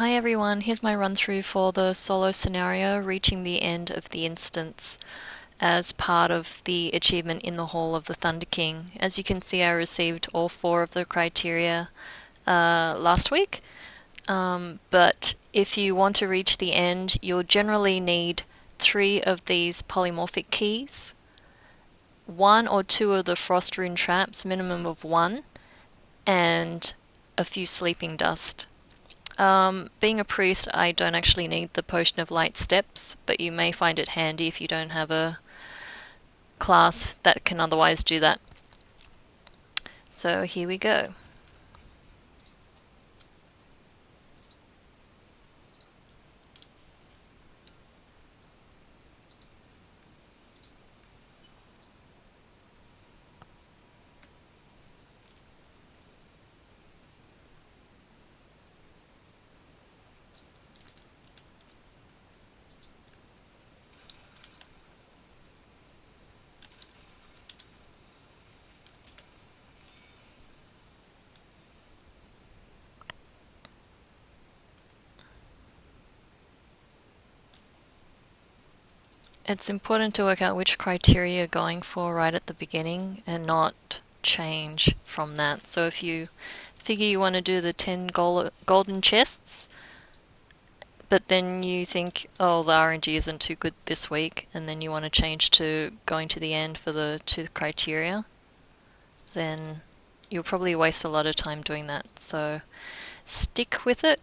Hi everyone, here's my run through for the solo scenario reaching the end of the instance as part of the achievement in the Hall of the Thunder King. As you can see I received all four of the criteria uh, last week um, but if you want to reach the end you'll generally need three of these polymorphic keys one or two of the frost rune traps, minimum of one, and a few sleeping dust. Um, being a priest, I don't actually need the Potion of Light steps, but you may find it handy if you don't have a class that can otherwise do that. So here we go. It's important to work out which criteria you're going for right at the beginning and not change from that. So if you figure you want to do the 10 golden chests, but then you think, oh, the RNG isn't too good this week, and then you want to change to going to the end for the two criteria, then you'll probably waste a lot of time doing that. So stick with it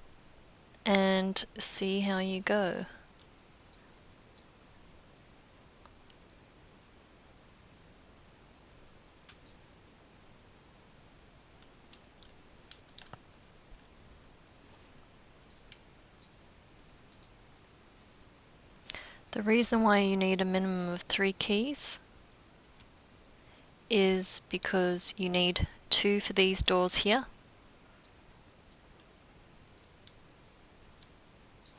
and see how you go. The reason why you need a minimum of three keys is because you need two for these doors here.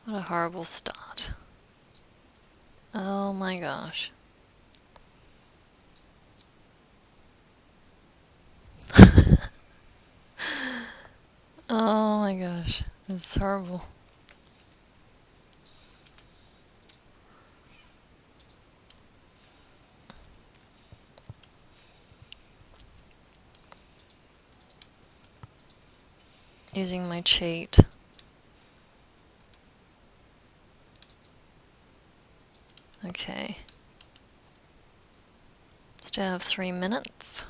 What a horrible start. Oh my gosh. oh my gosh, it's horrible. Using my cheat. Okay. Still have three minutes.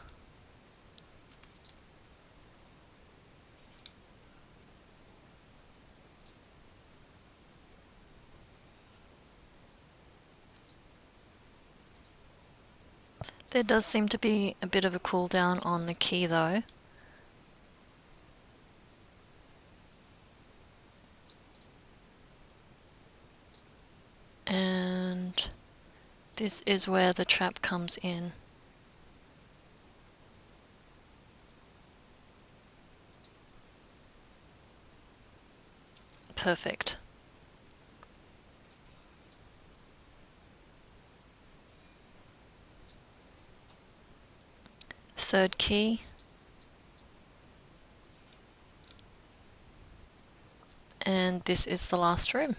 There does seem to be a bit of a cooldown on the key though. and this is where the trap comes in. Perfect. Third key. And this is the last room.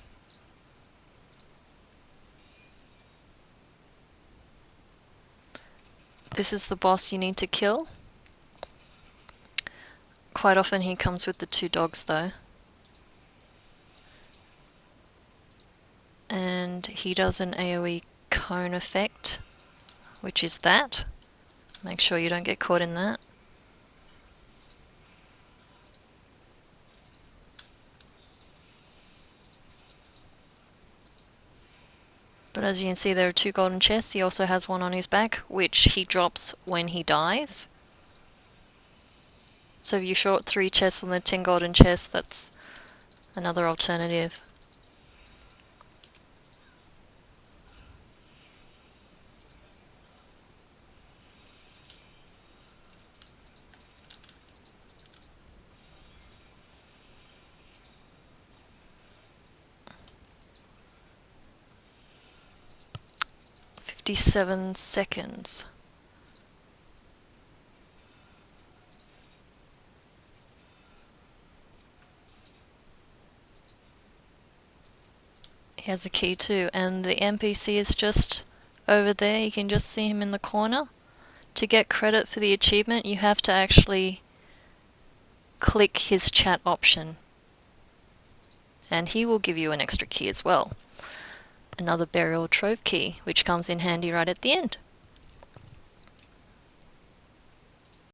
This is the boss you need to kill. Quite often he comes with the two dogs though. And he does an AoE cone effect, which is that. Make sure you don't get caught in that. But as you can see there are two golden chests, he also has one on his back, which he drops when he dies. So if you short three chests on the ten golden chests, that's another alternative. 57 seconds. He has a key too, and the NPC is just over there. You can just see him in the corner. To get credit for the achievement, you have to actually click his chat option. And he will give you an extra key as well. Another burial trove key, which comes in handy right at the end.